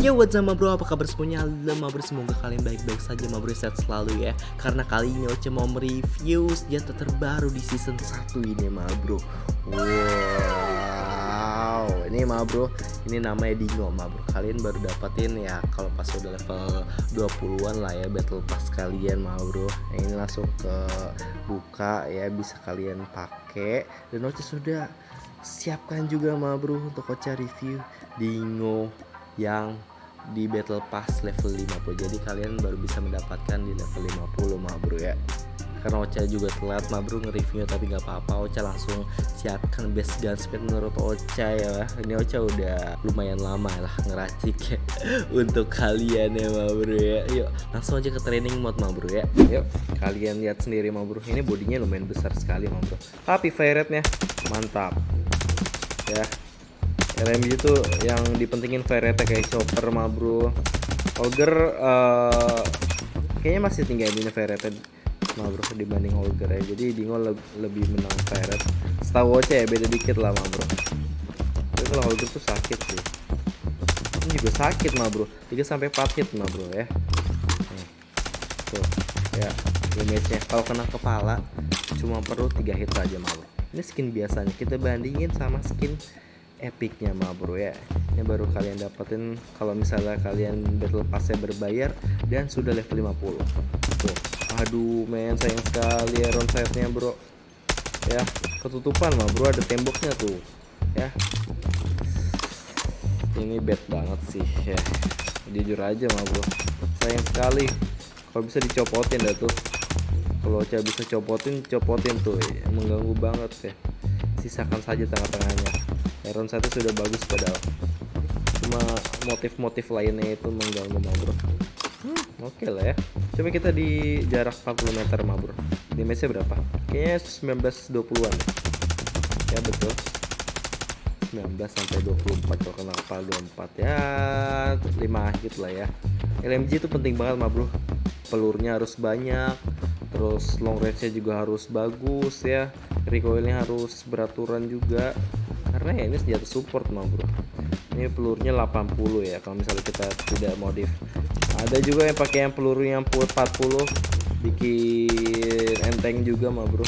Yo what's up bro, apa kabar semuanya? Halo bro, semoga kalian baik-baik saja bro, sehat selalu ya. Karena kali ini Oce mau mereview senjata terbaru di season 1 ini bro. Wow, ini bro, ini namanya Dingo bro. Kalian baru dapatin ya kalau pas udah level 20an lah ya battle pass kalian bro. Nah, Ini langsung ke buka ya, bisa kalian pakai. Dan Oce sudah siapkan juga bro untuk Oce review Dingo yang di battle pass level 50 jadi kalian baru bisa mendapatkan di level 50 mah bro ya. Karena Ocha juga telat mah bro nge-reviewnya tapi nggak apa-apa. Ocha langsung siapkan best gun speed menurut Ocha ya. Ini Ocha udah lumayan lama lah ngeracik ya untuk kalian ya mah bro ya. Yuk langsung aja ke training mode mah bro ya. Yuk kalian lihat sendiri mah bro. Ini bodinya lumayan besar sekali mah bro. Tapi fire mantap ya RMG itu yang dipentingin fire rate kayak chopper mah bro Olger eh, kayaknya masih tinggi ini fire rate mah bro dibanding Olger ya. Jadi Dingo le- lebih menang fire rate setahu aja ya beda dikit lah mah bro tapi kalau Olger tuh sakit sih. Ini juga sakit mah bro 3 sampai 4 hit mah bro ya tuh ya damage nya kalau kena kepala cuma perlu 3 hit saja mah bro ini skin biasanya. Kita bandingin sama skin epicnya mah bro ya. Ini baru kalian dapetin kalau misalnya kalian battle passnya berbayar dan sudah level 50 tuh. Aduh men sayang sekali iron sight-nya bro. Ya ketutupan mah bro ada temboknya tuh. Ya. Ini bad banget sih ya. Jujur aja mah bro. Sayang sekali. Kalau bisa dicopotin dah tuh. Kalau bisa copotin copotin tuh. Ya. mengganggu banget ya. Sisakan saja tengah-tengahnya Iron satu sudah bagus padahal. Cuma motif-motif lainnya itu mengganggu mah bro Hmm, oke lah ya. Coba kita di jarak 40 meter mah bro damage nya berapa? Kayaknya 19 20an ya betul. 19 sampai 24 kalau kena kepala 24 ya 5 hit lah ya. LMG itu penting banget mah bro pelurnya harus banyak terus long range nya juga harus bagus ya. Recoilnya harus beraturan juga karena ya ini senjata support mah bro. Ini pelurnya 80 ya kalau misalnya kita tidak modif. Ada juga yang pakai yang peluru yang 40 bikin enteng juga mah bro.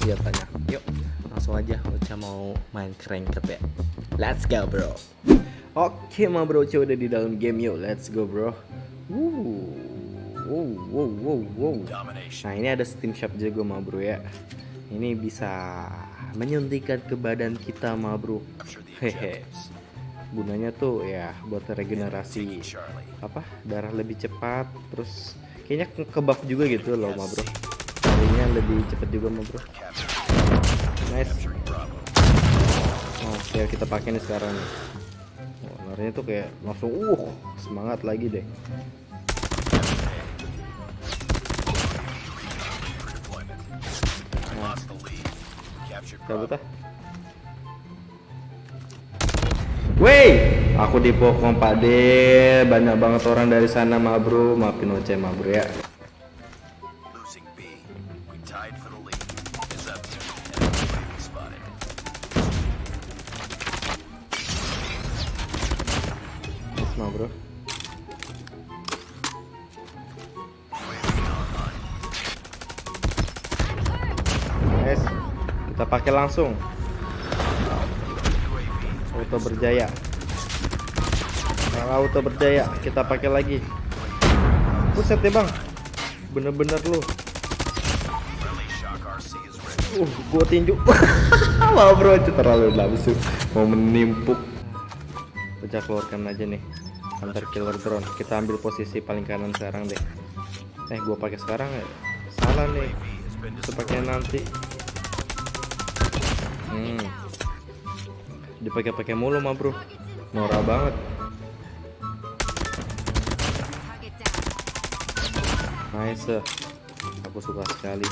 Senjatanya. Yuk langsung aja. Ocha mau main cranket ya. Let's go bro. Oke mah bro. Ocha udah di dalam game. Yuk let's go bro. Wow. Wow wow wow Domination. Nah ini ada steam shop juga ma bro ya. Ini bisa menyuntikkan ke badan kita ma bro I'm sure the Hehe. Gunanya tuh ya buat regenerasi apa darah lebih cepat Terus kayaknya ke, ke buff juga gitu loh ma bro Larinya lebih cepet juga ma bro Capturing, Nice. Capturing Bravo. Oke kita pakai nih sekarang nih. Oh, Larinya tuh kayak langsung uh semangat lagi deh Cabut ah Wey, aku dipokong Pak De. Banyak banget orang dari sana, ma bro. Maafin Oce, ma bro ya. Losing B. kita pakai langsung. Auto berjaya. Nah, auto berjaya, kita pakai lagi. Buset ya bang, bener-bener lu. Uh, gua tinju. Wah bro, itu terlalu nafsu. Mau menimpuk. Pecah keluarkan aja nih. Hunter killer drone. Kita ambil posisi paling kanan sekarang deh. Eh, gua pakai sekarang ya. Salah nih. Pakai nanti. Hmm. Dipakai-pakai mulu mah bro. Norak banget. Nice. aku suka sekali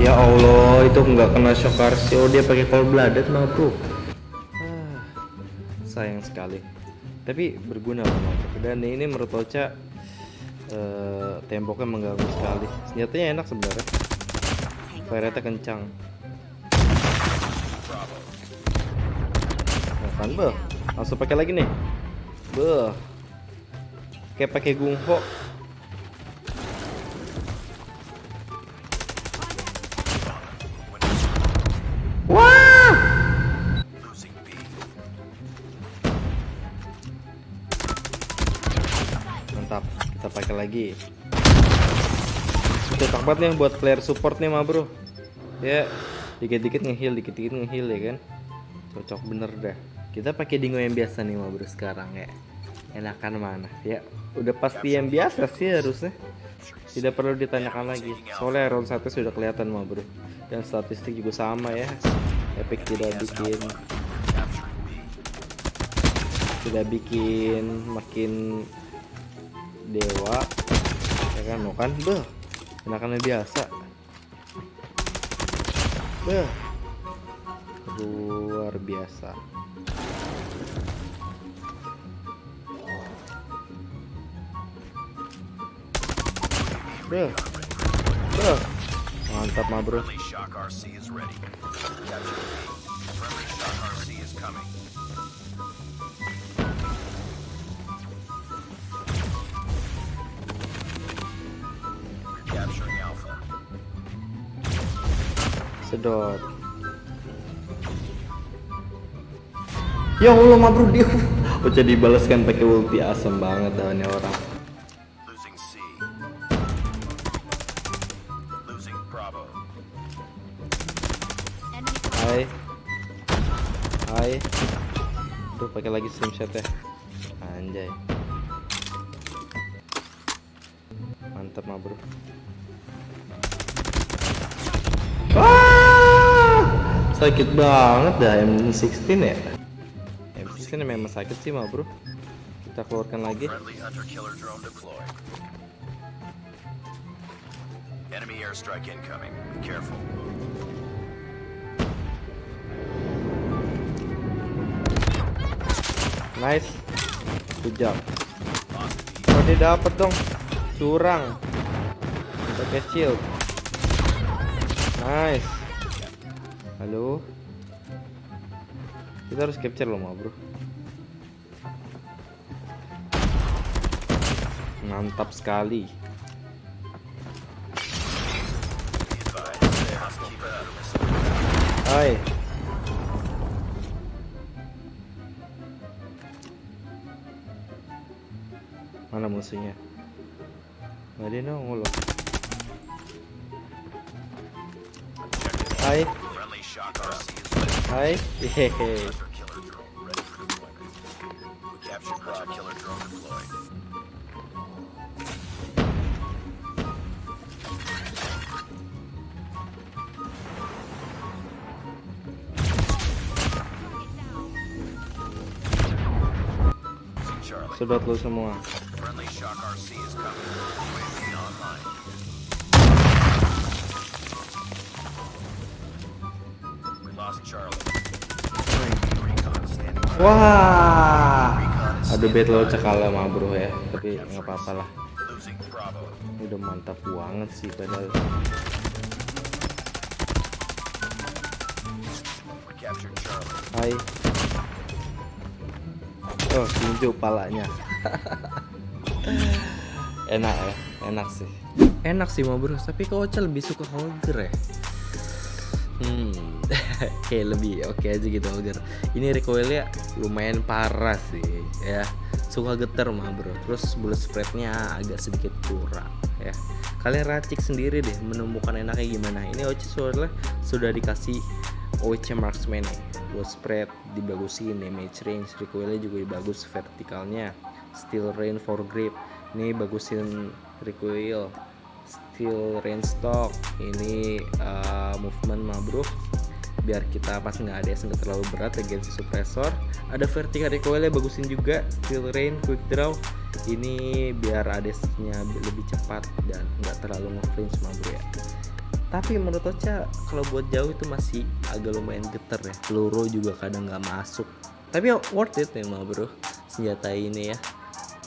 ya Allah itu nggak kena shock RC oh dia pakai cold blooded mah bro ah, sayang sekali tapi berguna memang dan ini menurut Ocha eh, temboknya mengganggu sekali. Senjatanya enak sebenarnya. Fire kencang. Nah, kan beh? Langsung pakai lagi nih. Beh. Kayak pakai gungho. Wah! Mantap kita pakai lagi. Cocok banget nih buat player support nih mah bro. Ya dikit-dikit ngeheal dikit-dikit ngeheal ya kan? Cocok bener dah. Kita pakai dingo yang biasa nih mah bro sekarang ya. Enakan mana? Ya udah pasti yang biasa sih harusnya. Tidak perlu ditanyakan lagi. Soalnya round 1 sudah kelihatan mah bro. Dan statistik juga sama ya. Epic tidak bikin tidak bikin makin dewa ya kan? Mau kan beh. Enakannya biasa. Beh. Luar biasa. Beh. Beh. Mantap mah bro sedot. Ya Allah mah bro dia. Udah dibalaskan pakai ulti asem banget dah ini orang. Hai. Hai. Tuh pakai lagi slingshot ya. Anjay. Mantap mah bro Sakit banget dah M16 ya M16 memang sakit sih mah bro Kita keluarkan lagi. Enemy airstrike incoming. Be careful. Nice Good job Lost B. Oh dia dapet dong Curang Pakai shield Nice Halo. Kita harus capture loh ma bro. Mantap sekali. Hai. Mana musuhnya? Nggak ada nongol Hai Hai. Hehehe Hunter Killer drone Wah. Aduh battle cekala mah bro ya. Tapi nggak apa-apa lah. Ini udah mantap banget sih padahal. Hai. Oh tinju palanya. Enak ya Enak sih. Enak sih mau bro Tapi Ocha lebih suka Holger ya? Hmm Kayak lebih oke aja gitu Holger Ini recoilnya lumayan parah sih Ya. Suka getar mah bro. Terus bullet spreadnya agak sedikit kurang ya. Kalian racik sendiri deh Menemukan enaknya gimana. Ini Ocha sudah sudah dikasih OC marksman nih buat spread dibagusin damage range recoilnya juga bagus vertikalnya steel range for grip. Ini bagusin recoil steel range stock. Ini uh, movement mah bro biar kita pas nggak ada nggak terlalu berat legensi suppressor ada vertical recoilnya bagusin juga steel rain quick draw. Ini biar ADS-nya lebih cepat dan nggak terlalu ngeflinch mah bro ya. Tapi menurut Ocha kalau buat jauh itu masih agak lumayan geter ya. Peluru juga kadang nggak masuk. Tapi worth it mah bro senjata ini ya.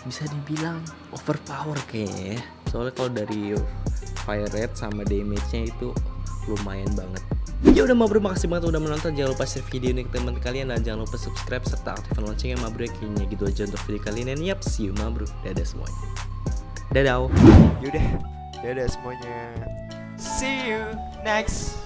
Bisa dibilang overpower kayaknya ya. Soalnya kalau dari fire rate sama damage-nya itu lumayan banget ya udah bro makasih banget udah menonton. Jangan lupa share video ini ke teman kalian dan jangan lupa subscribe serta aktifkan loncengnya bro kayaknya gitu aja untuk video kali ini. Yap see you bro dadah semuanya. Dadah Yaudah, dadah semuanya. See you next